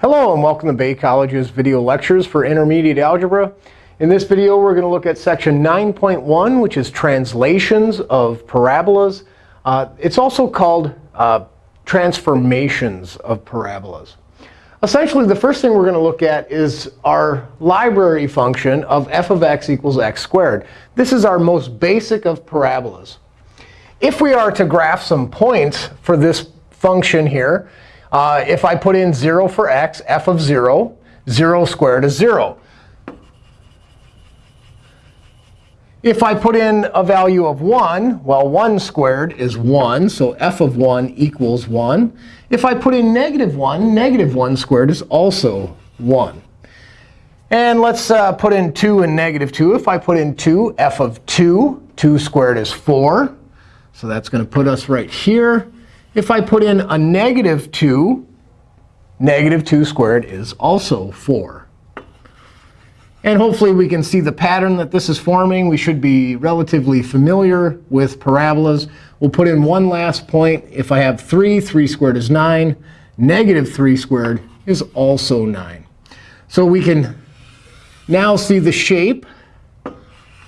Hello, and welcome to Bay College's video lectures for intermediate algebra. In this video, we're going to look at section 9.1, which is translations of parabolas. Uh, it's also called uh, transformations of parabolas. Essentially, the first thing we're going to look at is our library function of f of x equals x squared. This is our most basic of parabolas. If we are to graph some points for this function here, uh, if I put in 0 for x, f of 0, 0 squared is 0. If I put in a value of 1, well, 1 squared is 1. So f of 1 equals 1. If I put in negative 1, negative 1 squared is also 1. And let's uh, put in 2 and negative 2. If I put in 2, f of 2, 2 squared is 4. So that's going to put us right here. If I put in a negative 2, negative 2 squared is also 4. And hopefully we can see the pattern that this is forming. We should be relatively familiar with parabolas. We'll put in one last point. If I have 3, 3 squared is 9. Negative 3 squared is also 9. So we can now see the shape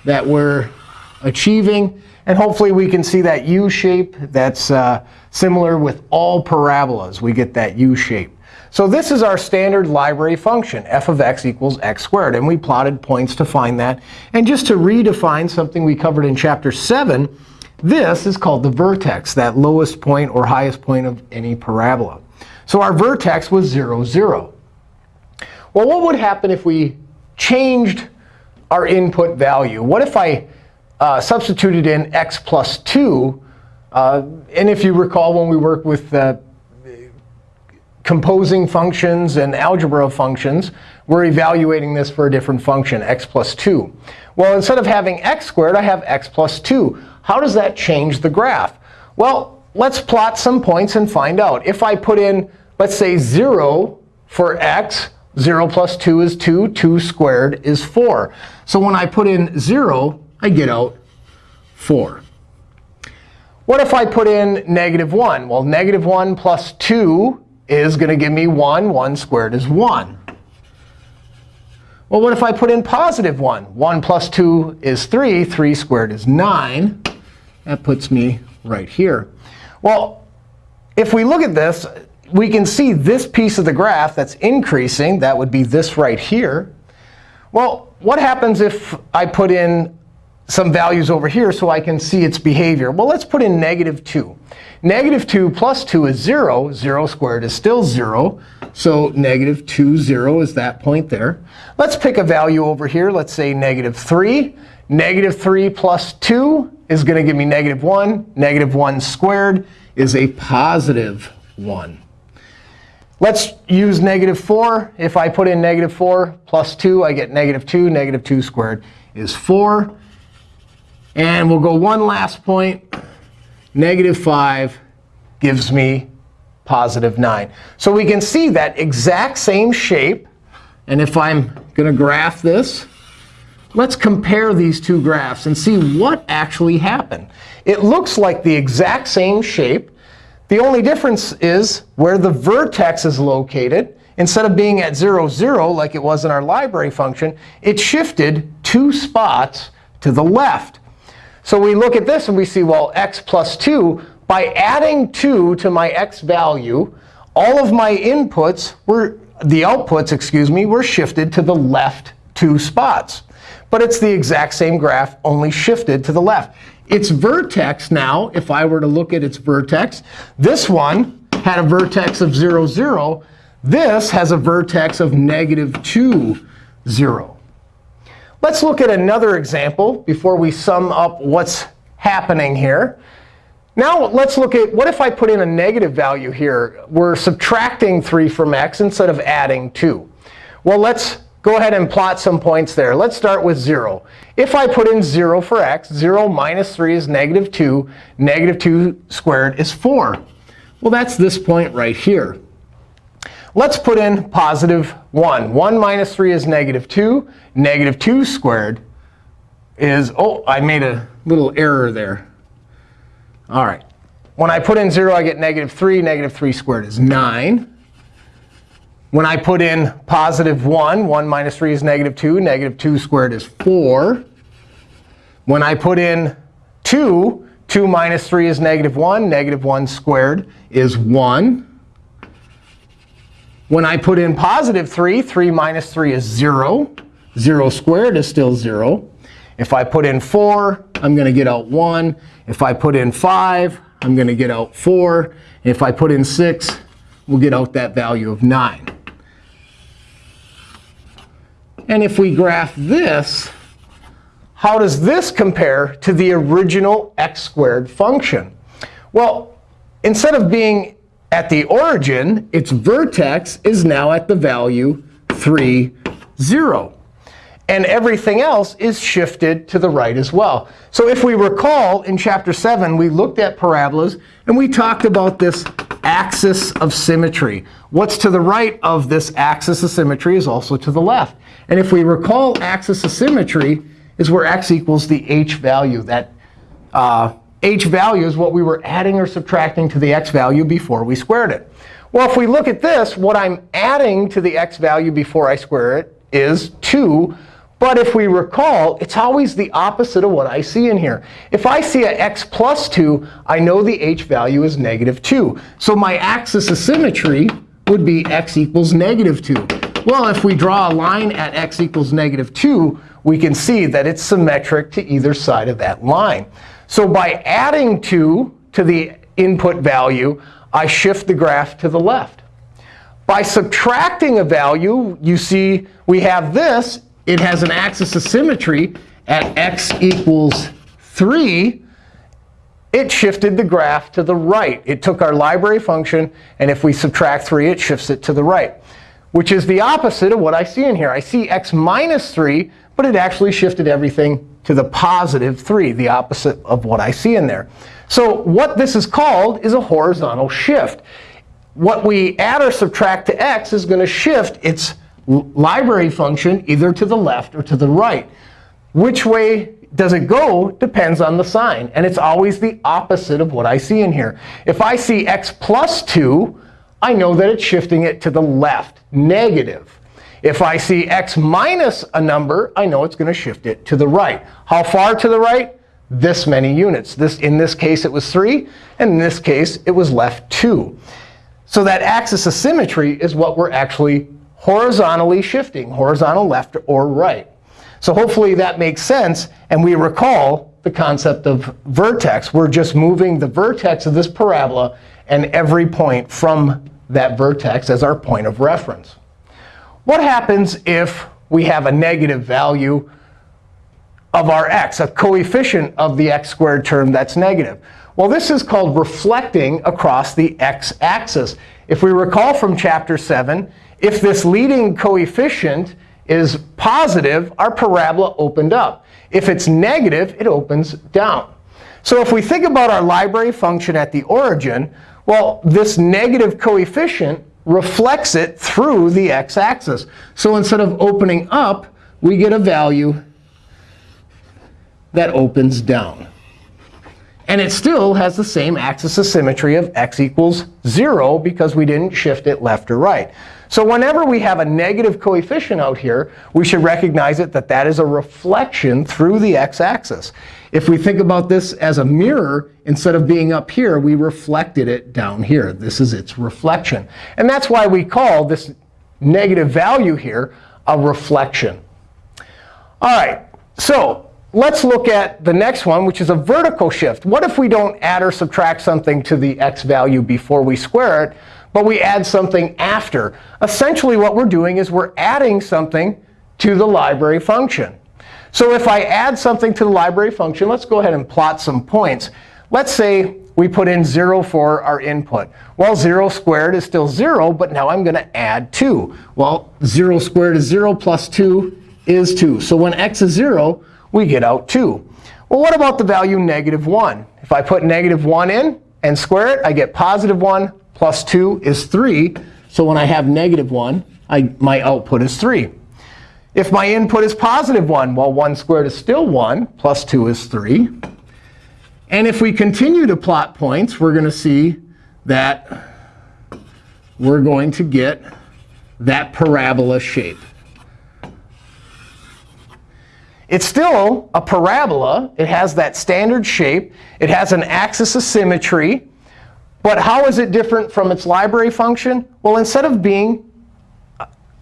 that we're achieving. And hopefully we can see that U shape that's uh, similar with all parabolas. We get that U shape. So this is our standard library function, f of x equals x squared. And we plotted points to find that. And just to redefine something we covered in Chapter 7, this is called the vertex, that lowest point or highest point of any parabola. So our vertex was 0, 0. Well, what would happen if we changed our input value? What if I uh, substituted in x plus 2. Uh, and if you recall, when we work with uh, composing functions and algebra of functions, we're evaluating this for a different function, x plus 2. Well, instead of having x squared, I have x plus 2. How does that change the graph? Well, let's plot some points and find out. If I put in, let's say, 0 for x, 0 plus 2 is 2. 2 squared is 4. So when I put in 0, I get out 4. What if I put in negative 1? Well, negative 1 plus 2 is going to give me 1. 1 squared is 1. Well, what if I put in positive 1? 1 plus 2 is 3. 3 squared is 9. That puts me right here. Well, if we look at this, we can see this piece of the graph that's increasing. That would be this right here. Well, what happens if I put in some values over here so I can see its behavior. Well, let's put in negative 2. Negative 2 plus 2 is 0. 0 squared is still 0. So negative 2, 0 is that point there. Let's pick a value over here. Let's say negative 3. Negative 3 plus 2 is going to give me negative 1. Negative 1 squared is a positive 1. Let's use negative 4. If I put in negative 4 plus 2, I get negative 2. Negative 2 squared is 4. And we'll go one last point. Negative 5 gives me positive 9. So we can see that exact same shape. And if I'm going to graph this, let's compare these two graphs and see what actually happened. It looks like the exact same shape. The only difference is where the vertex is located. Instead of being at 0, 0, like it was in our library function, it shifted two spots to the left. So we look at this and we see, well, x plus 2, by adding 2 to my x value, all of my inputs were, the outputs, excuse me, were shifted to the left two spots. But it's the exact same graph, only shifted to the left. Its vertex now, if I were to look at its vertex, this one had a vertex of 0, 0. This has a vertex of negative 2, 0. Let's look at another example before we sum up what's happening here. Now let's look at what if I put in a negative value here? We're subtracting 3 from x instead of adding 2. Well, let's go ahead and plot some points there. Let's start with 0. If I put in 0 for x, 0 minus 3 is negative 2. Negative 2 squared is 4. Well, that's this point right here. Let's put in positive 1. 1 minus 3 is negative 2. Negative 2 squared is, oh, I made a little error there. All right. When I put in 0, I get negative 3. Negative 3 squared is 9. When I put in positive 1, 1 minus 3 is negative 2. Negative 2 squared is 4. When I put in 2, 2 minus 3 is negative 1. Negative 1 squared is 1. When I put in positive 3, 3 minus 3 is 0. 0 squared is still 0. If I put in 4, I'm going to get out 1. If I put in 5, I'm going to get out 4. If I put in 6, we'll get out that value of 9. And if we graph this, how does this compare to the original x squared function? Well, instead of being at the origin, its vertex is now at the value 3, 0. And everything else is shifted to the right as well. So if we recall, in Chapter 7, we looked at parabolas, and we talked about this axis of symmetry. What's to the right of this axis of symmetry is also to the left. And if we recall, axis of symmetry is where x equals the h value. That uh, h value is what we were adding or subtracting to the x value before we squared it. Well, if we look at this, what I'm adding to the x value before I square it is 2. But if we recall, it's always the opposite of what I see in here. If I see a x plus 2, I know the h value is negative 2. So my axis of symmetry would be x equals negative 2. Well, if we draw a line at x equals negative 2, we can see that it's symmetric to either side of that line. So by adding 2 to the input value, I shift the graph to the left. By subtracting a value, you see we have this. It has an axis of symmetry at x equals 3. It shifted the graph to the right. It took our library function, and if we subtract 3, it shifts it to the right, which is the opposite of what I see in here. I see x minus 3 but it actually shifted everything to the positive 3, the opposite of what I see in there. So what this is called is a horizontal shift. What we add or subtract to x is going to shift its library function either to the left or to the right. Which way does it go depends on the sign. And it's always the opposite of what I see in here. If I see x plus 2, I know that it's shifting it to the left, negative. If I see x minus a number, I know it's going to shift it to the right. How far to the right? This many units. This, in this case, it was 3. And in this case, it was left 2. So that axis of symmetry is what we're actually horizontally shifting, horizontal left or right. So hopefully that makes sense. And we recall the concept of vertex. We're just moving the vertex of this parabola and every point from that vertex as our point of reference. What happens if we have a negative value of our x, a coefficient of the x squared term that's negative? Well, this is called reflecting across the x-axis. If we recall from Chapter 7, if this leading coefficient is positive, our parabola opened up. If it's negative, it opens down. So if we think about our library function at the origin, well, this negative coefficient reflects it through the x-axis. So instead of opening up, we get a value that opens down. And it still has the same axis of symmetry of x equals 0 because we didn't shift it left or right. So whenever we have a negative coefficient out here, we should recognize it that that is a reflection through the x-axis. If we think about this as a mirror, instead of being up here, we reflected it down here. This is its reflection. And that's why we call this negative value here a reflection. All right, so let's look at the next one, which is a vertical shift. What if we don't add or subtract something to the x value before we square it, but we add something after? Essentially, what we're doing is we're adding something to the library function. So if I add something to the library function, let's go ahead and plot some points. Let's say we put in 0 for our input. Well, 0 squared is still 0, but now I'm going to add 2. Well, 0 squared is 0 plus 2 is 2. So when x is 0, we get out 2. Well, what about the value negative 1? If I put negative 1 in and square it, I get positive 1 plus 2 is 3. So when I have negative 1, I, my output is 3. If my input is positive 1, well, 1 squared is still 1, plus 2 is 3. And if we continue to plot points, we're going to see that we're going to get that parabola shape. It's still a parabola. It has that standard shape. It has an axis of symmetry. But how is it different from its library function? Well, instead of being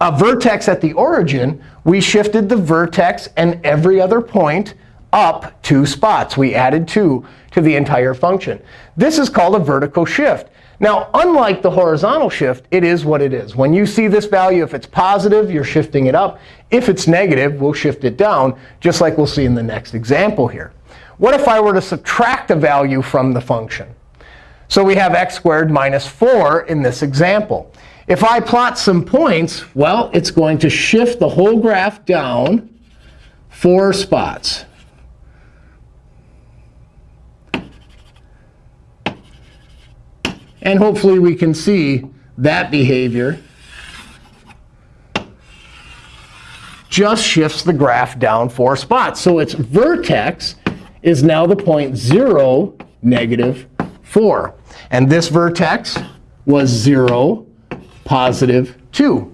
a vertex at the origin, we shifted the vertex and every other point up two spots. We added 2 to the entire function. This is called a vertical shift. Now, unlike the horizontal shift, it is what it is. When you see this value, if it's positive, you're shifting it up. If it's negative, we'll shift it down, just like we'll see in the next example here. What if I were to subtract a value from the function? So we have x squared minus 4 in this example. If I plot some points, well, it's going to shift the whole graph down four spots. And hopefully we can see that behavior just shifts the graph down four spots. So its vertex is now the point 0, negative 4. And this vertex was 0, positive 2.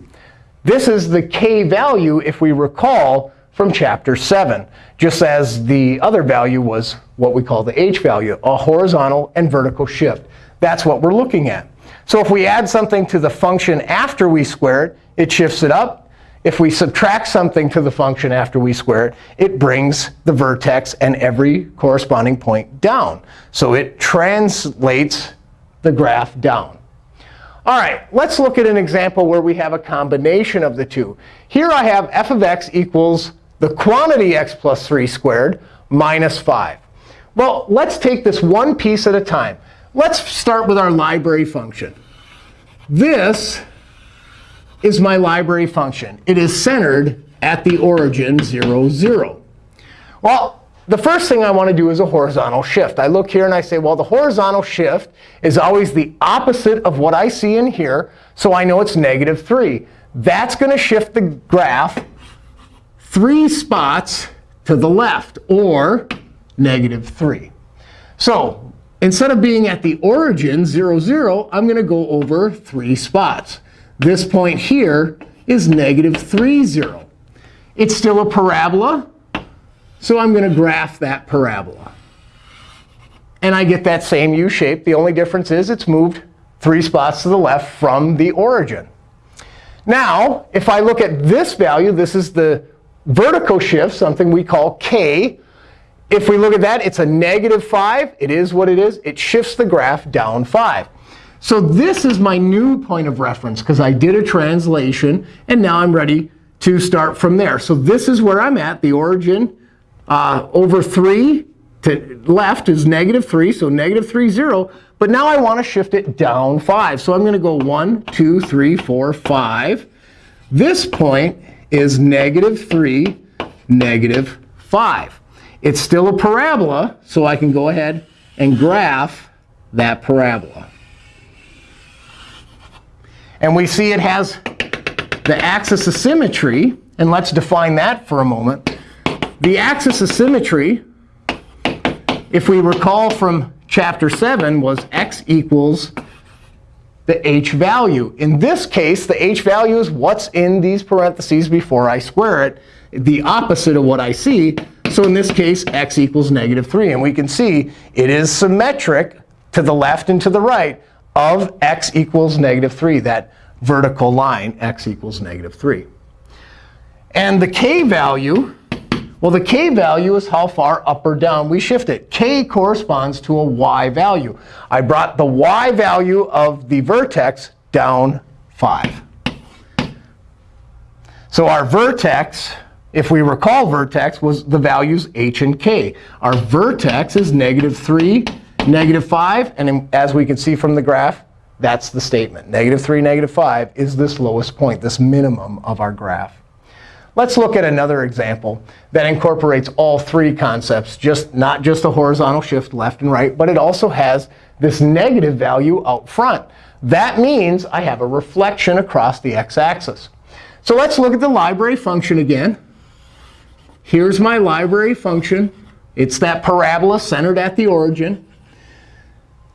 This is the k value, if we recall, from chapter 7, just as the other value was what we call the h value, a horizontal and vertical shift. That's what we're looking at. So if we add something to the function after we square it, it shifts it up. If we subtract something to the function after we square it, it brings the vertex and every corresponding point down. So it translates the graph down. All right, let's look at an example where we have a combination of the two. Here I have f of x equals the quantity x plus 3 squared minus 5. Well, let's take this one piece at a time. Let's start with our library function. This is my library function. It is centered at the origin 0, 0. Well, the first thing I want to do is a horizontal shift. I look here and I say, well, the horizontal shift is always the opposite of what I see in here. So I know it's negative 3. That's going to shift the graph three spots to the left, or negative 3. So Instead of being at the origin, 0, 0, I'm going to go over three spots. This point here is negative 3, 0. It's still a parabola, so I'm going to graph that parabola. And I get that same U shape. The only difference is it's moved three spots to the left from the origin. Now, if I look at this value, this is the vertical shift, something we call k. If we look at that, it's a negative 5. It is what it is. It shifts the graph down 5. So this is my new point of reference, because I did a translation. And now I'm ready to start from there. So this is where I'm at. The origin uh, over 3 to left is negative 3, so negative 3, 0. But now I want to shift it down 5. So I'm going to go 1, 2, 3, 4, 5. This point is negative 3, negative 5. It's still a parabola, so I can go ahead and graph that parabola. And we see it has the axis of symmetry. And let's define that for a moment. The axis of symmetry, if we recall from chapter 7, was x equals the h value. In this case, the h value is what's in these parentheses before I square it, the opposite of what I see. So in this case, x equals negative 3. And we can see it is symmetric to the left and to the right of x equals negative 3, that vertical line, x equals negative 3. And the k value, well, the k value is how far up or down we shift it. k corresponds to a y value. I brought the y value of the vertex down 5. So our vertex if we recall vertex, was the values h and k. Our vertex is negative 3, negative 5. And as we can see from the graph, that's the statement. Negative 3, negative 5 is this lowest point, this minimum of our graph. Let's look at another example that incorporates all three concepts, just not just a horizontal shift left and right, but it also has this negative value out front. That means I have a reflection across the x-axis. So let's look at the library function again. Here's my library function. It's that parabola centered at the origin.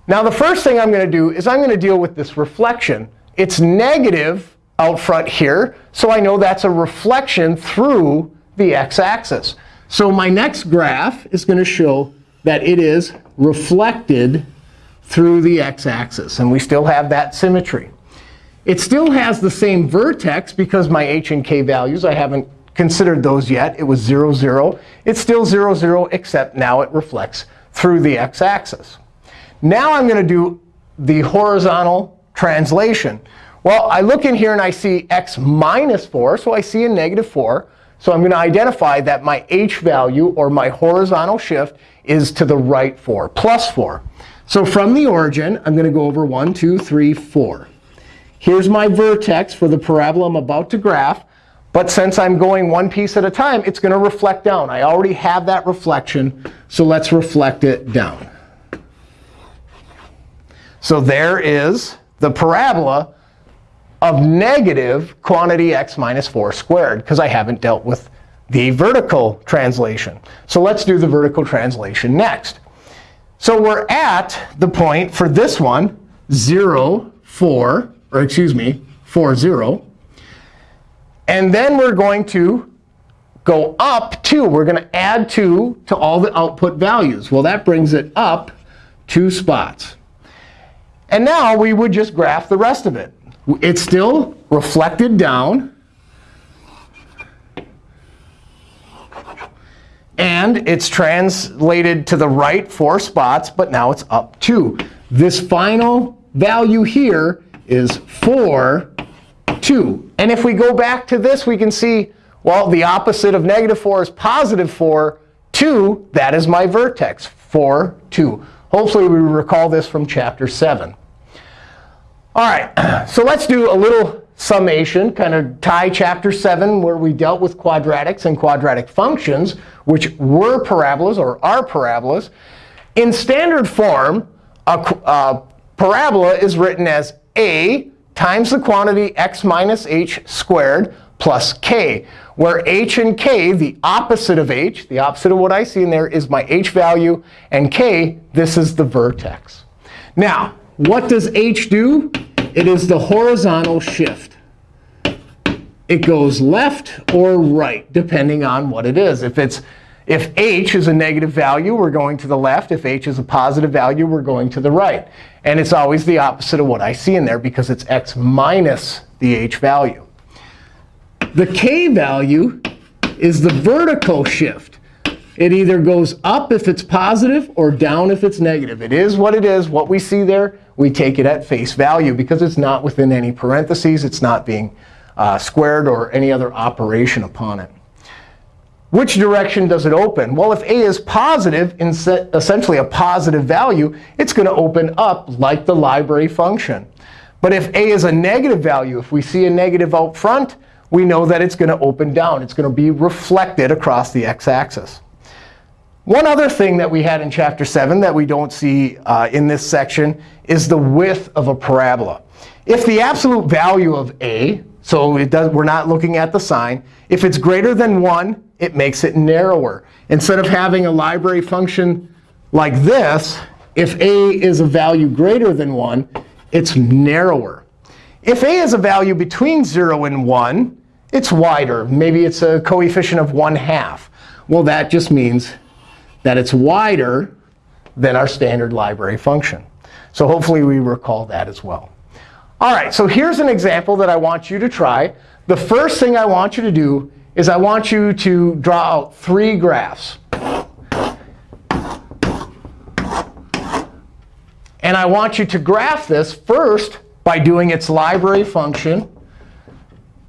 Now, the first thing I'm going to do is I'm going to deal with this reflection. It's negative out front here. So I know that's a reflection through the x-axis. So my next graph is going to show that it is reflected through the x-axis. And we still have that symmetry. It still has the same vertex because my h and k values, I haven't considered those yet. It was 0, 0. It's still 0, 0, except now it reflects through the x-axis. Now I'm going to do the horizontal translation. Well, I look in here and I see x minus 4. So I see a negative 4. So I'm going to identify that my h value, or my horizontal shift, is to the right 4, plus 4. So from the origin, I'm going to go over 1, 2, 3, 4. Here's my vertex for the parabola I'm about to graph. But since I'm going one piece at a time, it's going to reflect down. I already have that reflection. So let's reflect it down. So there is the parabola of negative quantity x minus 4 squared, because I haven't dealt with the vertical translation. So let's do the vertical translation next. So we're at the point for this one, 0, 4, or excuse me, 4, 0. And then we're going to go up 2. We're going to add 2 to all the output values. Well, that brings it up two spots. And now we would just graph the rest of it. It's still reflected down. And it's translated to the right four spots, but now it's up 2. This final value here is 4, 2. And if we go back to this, we can see, well, the opposite of negative 4 is positive 4. 2, that is my vertex, 4, 2. Hopefully, we recall this from chapter 7. All right, so let's do a little summation, kind of tie chapter 7, where we dealt with quadratics and quadratic functions, which were parabolas or are parabolas. In standard form, a, a uh, parabola is written as a times the quantity x minus h squared plus k, where h and k, the opposite of h, the opposite of what I see in there, is my h value. And k, this is the vertex. Now, what does h do? It is the horizontal shift. It goes left or right, depending on what it is. If it's if h is a negative value, we're going to the left. If h is a positive value, we're going to the right. And it's always the opposite of what I see in there, because it's x minus the h value. The k value is the vertical shift. It either goes up if it's positive or down if it's negative. It is what it is. What we see there, we take it at face value, because it's not within any parentheses. It's not being uh, squared or any other operation upon it. Which direction does it open? Well, if a is positive, essentially a positive value, it's going to open up like the library function. But if a is a negative value, if we see a negative out front, we know that it's going to open down. It's going to be reflected across the x-axis. One other thing that we had in Chapter 7 that we don't see uh, in this section is the width of a parabola. If the absolute value of a, so does, we're not looking at the sign, if it's greater than 1, it makes it narrower. Instead of having a library function like this, if a is a value greater than 1, it's narrower. If a is a value between 0 and 1, it's wider. Maybe it's a coefficient of 1 half. Well, that just means that it's wider than our standard library function. So hopefully we recall that as well. All right, so here's an example that I want you to try. The first thing I want you to do is I want you to draw out three graphs. And I want you to graph this first by doing its library function,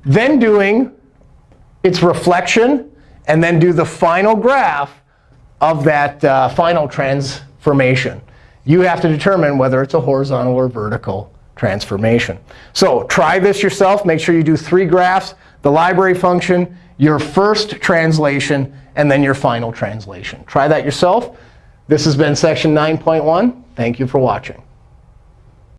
then doing its reflection, and then do the final graph of that uh, final transformation. You have to determine whether it's a horizontal or vertical transformation. So try this yourself. Make sure you do three graphs, the library function, your first translation, and then your final translation. Try that yourself. This has been section 9.1. Thank you for watching.